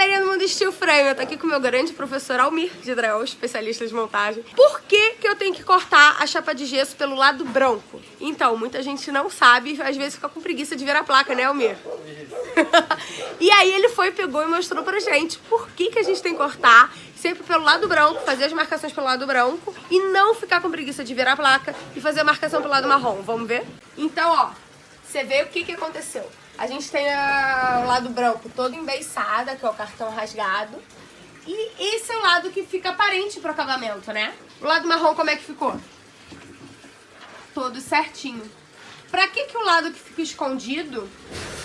galerinha do Mundo Steel Frame, eu tô aqui com o meu grande professor Almir de Drell, especialista de montagem. Por que que eu tenho que cortar a chapa de gesso pelo lado branco? Então, muita gente não sabe, às vezes fica com preguiça de ver a placa, né, Almir? e aí ele foi, pegou e mostrou pra gente por que que a gente tem que cortar sempre pelo lado branco, fazer as marcações pelo lado branco e não ficar com preguiça de ver a placa e fazer a marcação pelo lado marrom. Vamos ver? Então, ó, você vê o que que aconteceu. A gente tem a, o lado branco todo embeiçado, que é o cartão rasgado. E esse é o lado que fica aparente pro acabamento, né? O lado marrom como é que ficou? Todo certinho. Pra que que o lado que fica escondido,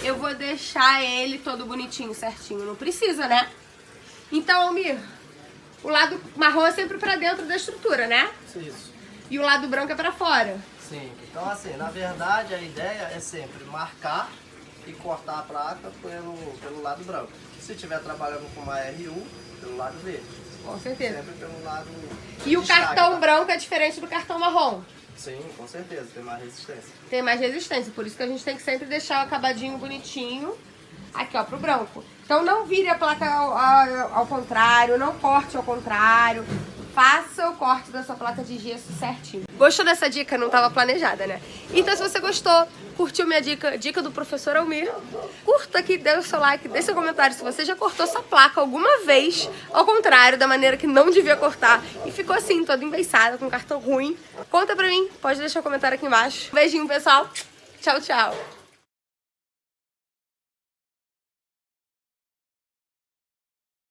eu vou deixar ele todo bonitinho, certinho? Não precisa, né? Então, Almir, o lado marrom é sempre pra dentro da estrutura, né? Isso. E o lado branco é pra fora. Sim. Então, assim, na verdade, a ideia é sempre marcar e cortar a placa pelo, pelo lado branco. Se estiver trabalhando com uma RU, pelo lado verde. Com certeza. Sempre pelo lado E o cartão tá? branco é diferente do cartão marrom. Sim, com certeza, tem mais resistência. Tem mais resistência, por isso que a gente tem que sempre deixar o acabadinho bonitinho aqui, ó, pro branco. Então não vire a placa ao, ao- ao contrário, não corte ao contrário. Faça o corte da sua placa de gesso certinho. Gostou dessa dica? Não estava planejada, né? Então se você gostou, curtiu minha dica, dica do professor Almir, curta aqui, dê o seu like, deixe seu comentário se você já cortou sua placa alguma vez, ao contrário, da maneira que não devia cortar, e ficou assim, toda embeiçada, com cartão ruim. Conta pra mim, pode deixar um comentário aqui embaixo. Beijinho, pessoal. Tchau, tchau.